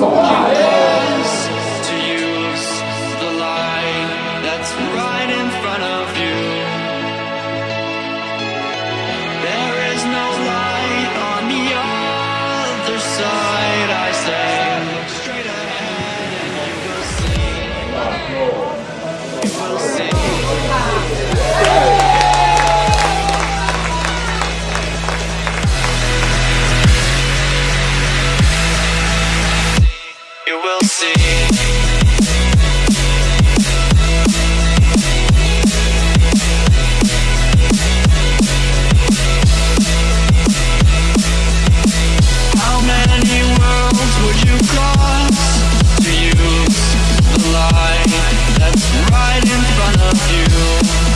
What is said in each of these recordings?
走 that's right in front of you?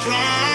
Somebody